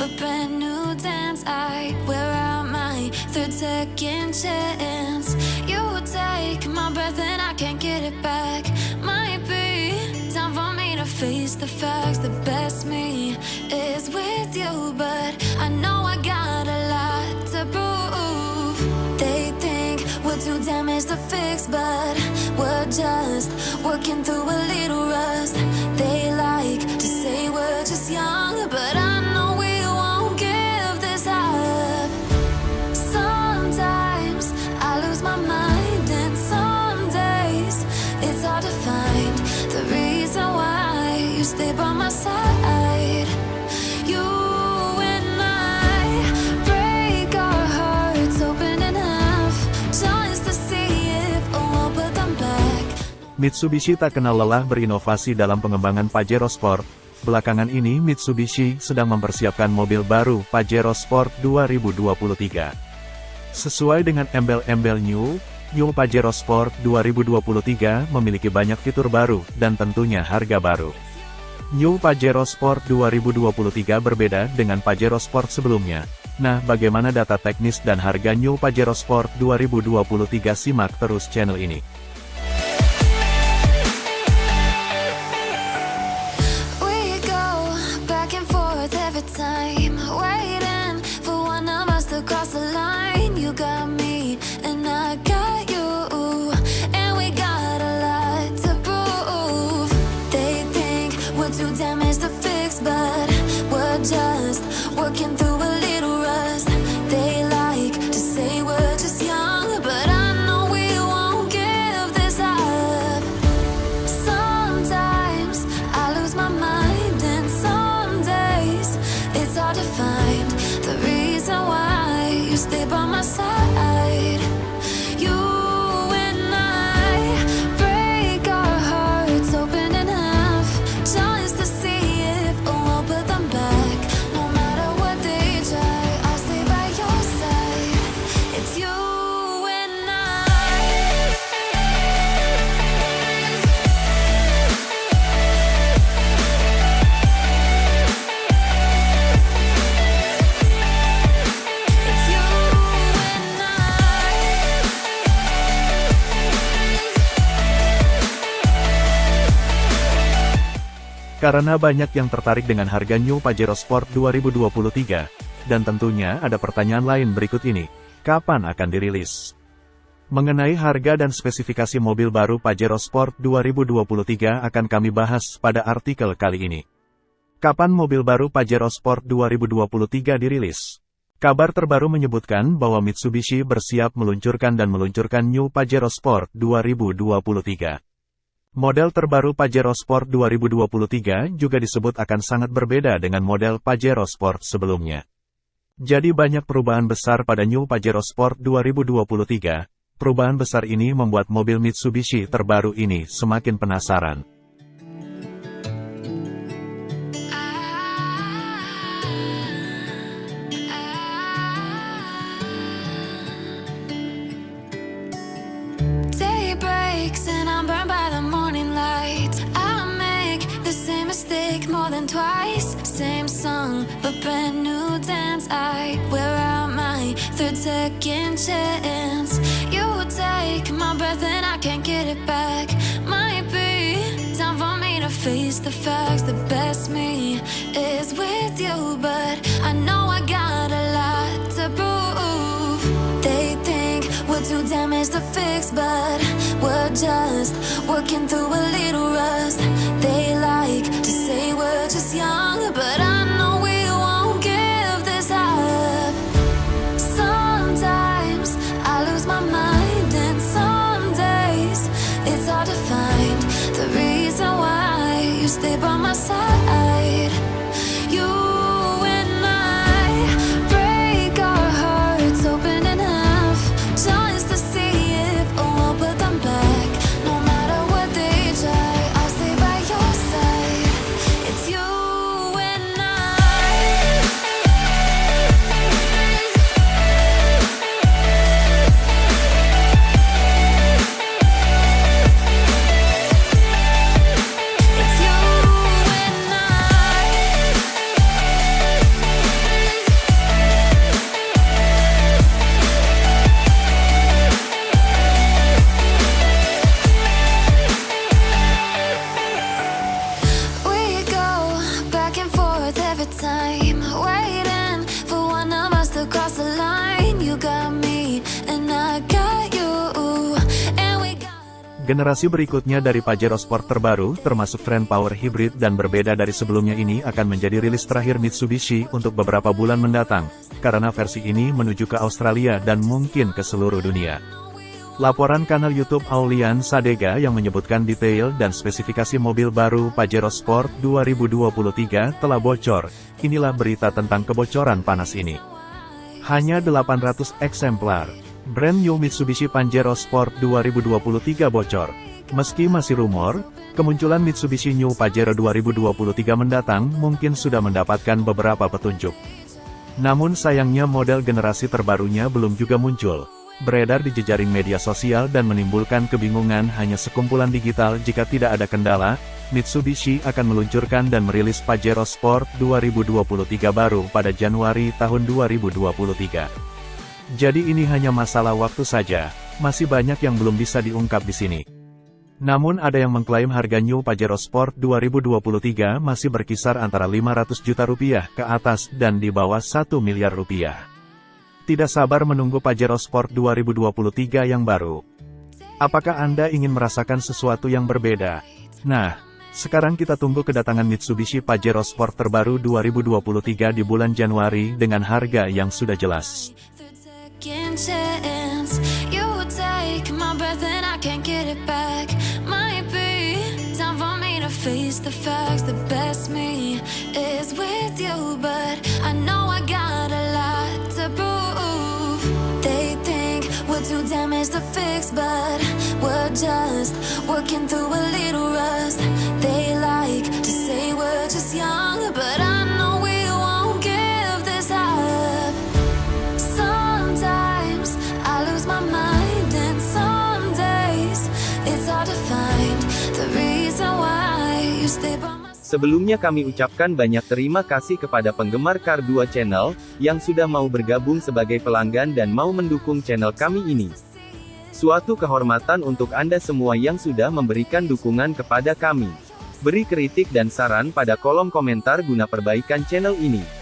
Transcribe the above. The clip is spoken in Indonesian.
a brand new dance. I wear out my third second chance. You take my breath and I can't get it back. Might be time for me to face the facts. The best me is with you, but I know I got a lot to prove. They think we're too damaged to fix, but we're just working through a little rust. Mitsubishi tak kenal lelah berinovasi dalam pengembangan Pajero Sport. Belakangan ini Mitsubishi sedang mempersiapkan mobil baru Pajero Sport 2023. Sesuai dengan embel-embel New, New Pajero Sport 2023 memiliki banyak fitur baru dan tentunya harga baru. New Pajero Sport 2023 berbeda dengan Pajero Sport sebelumnya. Nah, bagaimana data teknis dan harga New Pajero Sport 2023 simak terus channel ini. Karena banyak yang tertarik dengan harga New Pajero Sport 2023, dan tentunya ada pertanyaan lain berikut ini. Kapan akan dirilis? Mengenai harga dan spesifikasi mobil baru Pajero Sport 2023 akan kami bahas pada artikel kali ini. Kapan mobil baru Pajero Sport 2023 dirilis? Kabar terbaru menyebutkan bahwa Mitsubishi bersiap meluncurkan dan meluncurkan New Pajero Sport 2023. Model terbaru Pajero Sport 2023 juga disebut akan sangat berbeda dengan model Pajero Sport sebelumnya. Jadi banyak perubahan besar pada New Pajero Sport 2023. Perubahan besar ini membuat mobil Mitsubishi terbaru ini semakin penasaran. Brand new dance. I wear out my third second chance. You take my breath and I can't get it back. Might be time for me to face the facts. The best me is with you, but I know I got a lot to prove. They think we're too damaged to fix, but we're just working through a little rust. They like to say we're just young, but I know it's hard to find the reason why you stay by my side. Generasi berikutnya dari Pajero Sport terbaru, termasuk tren power hybrid dan berbeda dari sebelumnya ini akan menjadi rilis terakhir Mitsubishi untuk beberapa bulan mendatang, karena versi ini menuju ke Australia dan mungkin ke seluruh dunia. Laporan kanal YouTube Aulian Sadega yang menyebutkan detail dan spesifikasi mobil baru Pajero Sport 2023 telah bocor, inilah berita tentang kebocoran panas ini. Hanya 800 eksemplar. Brand new Mitsubishi Pajero Sport 2023 bocor. Meski masih rumor, kemunculan Mitsubishi New Pajero 2023 mendatang mungkin sudah mendapatkan beberapa petunjuk. Namun sayangnya model generasi terbarunya belum juga muncul. Beredar di jejaring media sosial dan menimbulkan kebingungan hanya sekumpulan digital jika tidak ada kendala, Mitsubishi akan meluncurkan dan merilis Pajero Sport 2023 baru pada Januari tahun 2023. Jadi ini hanya masalah waktu saja, masih banyak yang belum bisa diungkap di sini. Namun ada yang mengklaim harga New Pajero Sport 2023 masih berkisar antara 500 juta rupiah ke atas dan di bawah 1 miliar rupiah. Tidak sabar menunggu Pajero Sport 2023 yang baru. Apakah Anda ingin merasakan sesuatu yang berbeda? Nah, sekarang kita tunggu kedatangan Mitsubishi Pajero Sport terbaru 2023 di bulan Januari dengan harga yang sudah jelas. Second chance. You take my breath and I can't get it back. Might be time for me to face the facts. The best me is with you But I know I got a lot to prove. They think we're too damaged to fix But we're just working through a little rust Sebelumnya kami ucapkan banyak terima kasih kepada penggemar Car 2 Channel, yang sudah mau bergabung sebagai pelanggan dan mau mendukung channel kami ini. Suatu kehormatan untuk Anda semua yang sudah memberikan dukungan kepada kami. Beri kritik dan saran pada kolom komentar guna perbaikan channel ini.